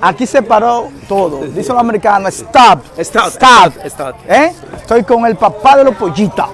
Aquí se paró todo. Dice los americanos, stop, Stop, stop. ¿Eh? Estoy con el papá de los pollitas.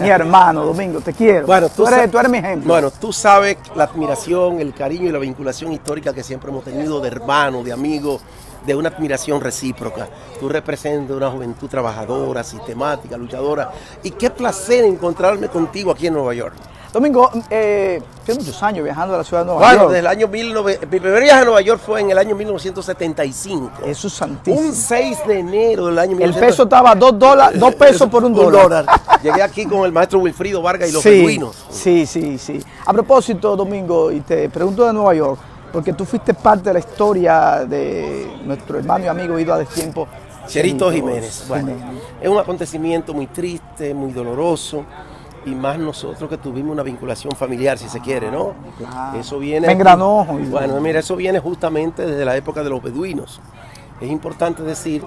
mi hermano, Domingo, te quiero. Bueno, tú, tú eres, tú eres mi ejemplo. Bueno, tú sabes la admiración, el cariño y la vinculación histórica que siempre hemos tenido de hermanos, de amigos, de una admiración recíproca. Tú representas una juventud trabajadora, sistemática, luchadora. Y qué placer encontrarme contigo aquí en Nueva York. Domingo, eh, tienes muchos años viajando a la ciudad de Nueva Bueno, York. desde el año 19... Mi primer viaje a Nueva York fue en el año 1975. Jesús santísimo. Un 6 de enero del año El 1975. peso estaba a dos, dólares, dos pesos por un dólar. Llegué aquí con el maestro Wilfrido Vargas y los sí. Sí, sí, sí. A propósito, Domingo, y te pregunto de Nueva York, porque tú fuiste parte de la historia de nuestro hermano y amigo ido a destiempo. Cherito Jiménez. Bueno, Jiménez. es un acontecimiento muy triste, muy doloroso. Y más nosotros que tuvimos una vinculación familiar, si se quiere, ¿no? Claro. Eso viene. Me engranó, Bueno, mira, eso viene justamente desde la época de los beduinos. Es importante decir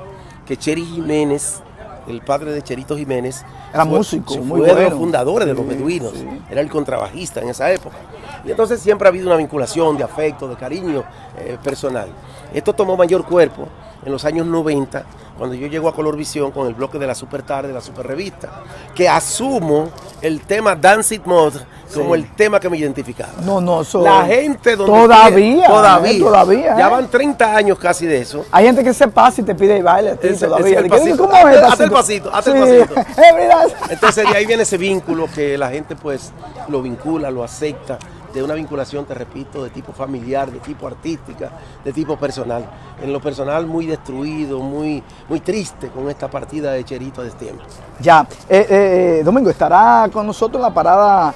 que Cheri Jiménez, el padre de Cherito Jiménez, Era fue- músico, fue muy de los fundadores de los beduinos. sí. Era el contrabajista en esa época. Y entonces siempre ha habido una vinculación de afecto, de cariño eh, personal. Esto tomó mayor cuerpo en los años 90, cuando yo llego a Color Visión con el bloque de la Super Tarde, la Super Revista, que asumo el tema Dance It Mod como Sí. el tema que me identificaba. No, no, eso- La gente donde Todavía, todavía, eh, todavía, ya eh. van 30 años casi de eso. Hay gente que se pasa y te pide y baile a ti todavía. es el ¿Qué- pasito. ¿Cómo es Hazte el pasito, el Sí. pasito. Eh, mira. Entonces de ahí viene ese vínculo que la gente pues lo vincula, lo acepta, de una vinculación, te repito, de tipo familiar, de tipo artística, de tipo personal. En lo personal muy destruido, muy, muy triste con esta partida de Cherito de tiempo. Ya, eh, eh, Domingo, estará con nosotros en la parada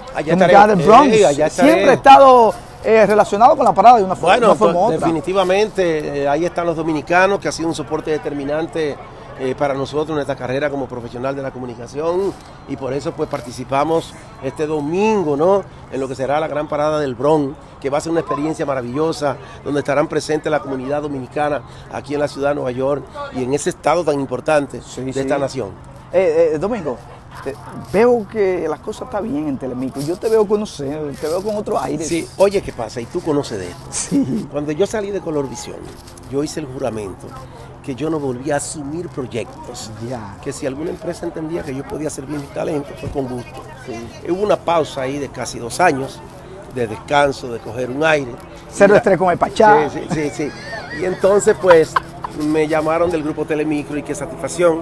del Bronx. Eh, allá. Siempre ha estado eh, relacionado con la parada de una, fo- Bueno, una forma u to- otra. definitivamente eh, ahí están los dominicanos, que ha sido un soporte determinante eh, para nosotros en esta carrera como profesional de la comunicación y por eso pues participamos este domingo, ¿no? En lo que será la gran parada del Bronx, que va a ser una experiencia maravillosa, donde estarán presentes la comunidad dominicana aquí en la ciudad de Nueva York y en ese estado tan importante Sí, de sí. esta nación. Eh, eh, Domingo, te- veo que las cosas están bien en Telemico. Yo te veo conocer, te veo con otro aire. Sí, oye, ¿qué pasa? Y tú conoces de esto. Sí. Cuando yo salí de Color Visión, yo hice el juramento que yo no volvía a asumir proyectos. Ya. Que si alguna empresa entendía que yo podía servir mi talento, fue con gusto. Hubo una pausa ahí de casi dos años, de descanso, de coger un aire. Cero estrés con el Pachá. Sí, sí, sí, sí. Y entonces, pues, me llamaron del grupo Telemicro y qué satisfacción.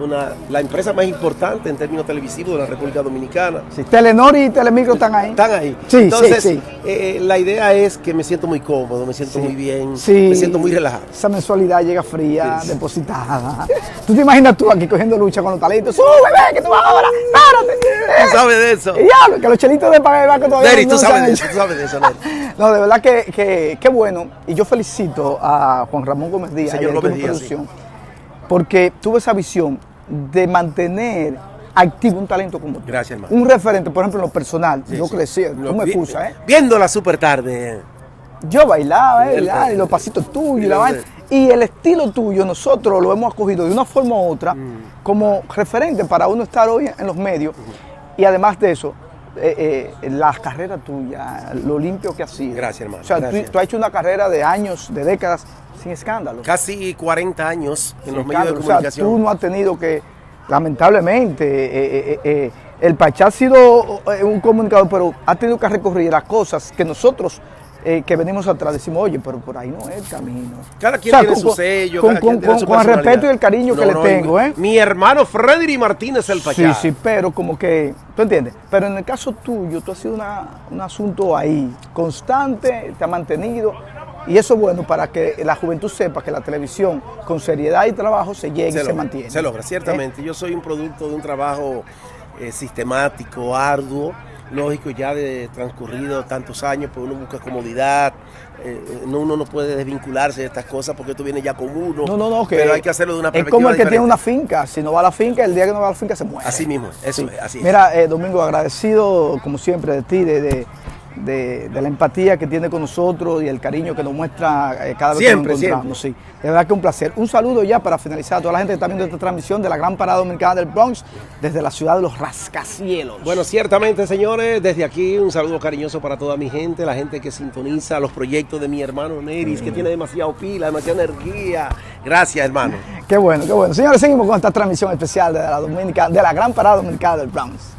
Una, la empresa más importante en términos televisivos de la República Dominicana. Sí, Telenor y Telemicro están ahí. Están ahí. Sí, Entonces, sí, sí. eh, la idea es que me siento muy cómodo, me siento Sí. muy bien, Sí. me siento muy relajado. Esa mensualidad llega fría, depositada. ¿Tú te imaginas tú aquí cogiendo lucha con los talentos? ¡Sube, ve, que tú vas ahora! ¡Párate! ¿Tú sabes de eso? Diablo, que los chelitos de pagar el banco todavía Neri, no tú sabes de eso, tú sabes de eso, Neri. No, de verdad que, que, que bueno. Y yo felicito a Juan Ramón Gómez Díaz Señor Gómez Díaz, producción, porque tuvo esa visión de mantener activo un talento como tú. Gracias, hermano. Un referente, por ejemplo, en lo personal. Sí, yo sí. crecí, tú me excusas, ¿eh? Viendo la super tarde. Yo bailaba, ¿eh? ¿verdad? y los pasitos tuyos, la vaina. Y el estilo tuyo, nosotros lo hemos acogido de una forma u otra Mm. como referente para uno estar hoy en los medios. Y además de eso, eh, eh, la carrera tuya, lo limpio que has sido. Gracias, hermano, O sea, tú, has hecho una carrera de años, de décadas, sin escándalo. Casi 40 años en Sin los medios de escándalo. O sea, comunicación. tú no has tenido que, lamentablemente, eh, eh, eh, el Pachá ha sido un comunicador, pero ha tenido que recorrer las cosas que nosotros eh, que venimos atrás decimos, oye, pero por ahí no es el camino. Cada quien O sea, tiene con- su sello, con, cada quien tiene con- su el respeto y el cariño que No, le tengo, ¿eh? Mi hermano Freddy Martínez el Pachá. Sí, sí, pero como que, ¿tú entiendes? Pero en el caso tuyo, tú has sido una- un asunto ahí, constante, te ha mantenido, y eso es bueno para que la juventud sepa que la televisión, con seriedad y trabajo, se llega y se mantiene. Se logra, ¿Eh? ciertamente. Yo soy un producto de un trabajo eh, sistemático, arduo, lógico, ya de transcurrido tantos años, pues uno busca comodidad, eh, no, uno no puede desvincularse de estas cosas porque esto viene ya con uno. No, no, no, que pero hay que hacerlo de una es perspectiva como el que tiene una finca, si no va a la finca, el día que no va a la finca se muere. Así mismo, eso es, así es. Mira, eh, Domingo, agradecido como siempre de ti, de, de, de, la empatía que tiene con nosotros y el cariño que nos muestra eh, cada vez que nos encontramos. Sí, de verdad que un placer. Un saludo ya para finalizar a toda la gente que está viendo esta transmisión de la Gran Parada Dominicana del Bronx desde la ciudad de los rascacielos. Bueno, ciertamente, señores, desde aquí un saludo cariñoso para toda mi gente, la gente que sintoniza los proyectos de mi hermano Neris, que tiene demasiado pila, demasiada energía. Gracias, hermano. Qué bueno, qué bueno. Señores, seguimos con esta transmisión especial de la, Dominica, de la Gran Parada Dominicana del Bronx.